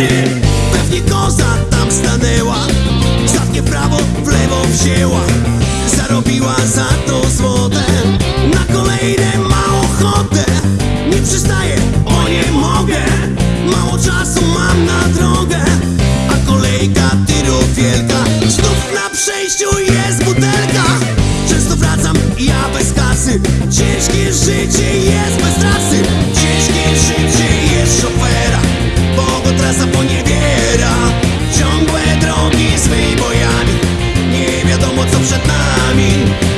stary Pewnie koza tam stanęła. Zadnie prawo, w lewo wzięła. Zarobiła za to złote. Na kolejne ma ochotę. Nie przystaję, o nie mogę. Mało czasu mam na drogę przed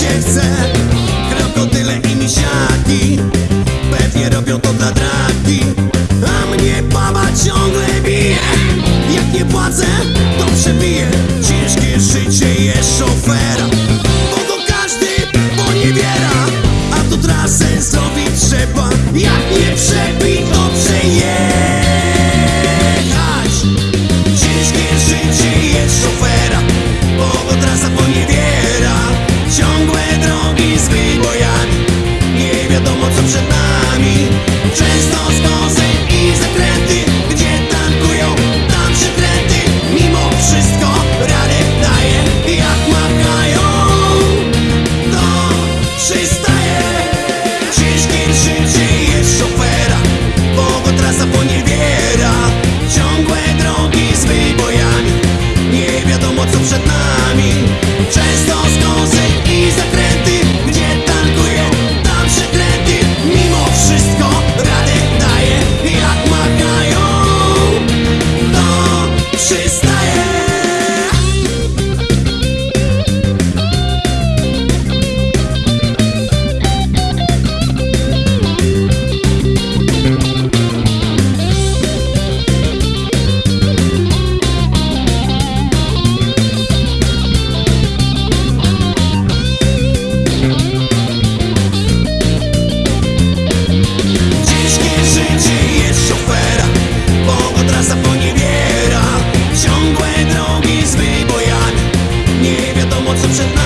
się chce. Krokodyle i misiaki Pewnie robią to dla dragi. A mnie baba co przed nami. Często skozy i zakręty Gdzie tankują, tam przekręty. Mimo wszystko radę daje Jak makają To przystaje Ciężkie życie jest szofera Bo trasa poniewiera. Ciągłe drogi z wybojami Nie wiadomo co przed nami. Często drogi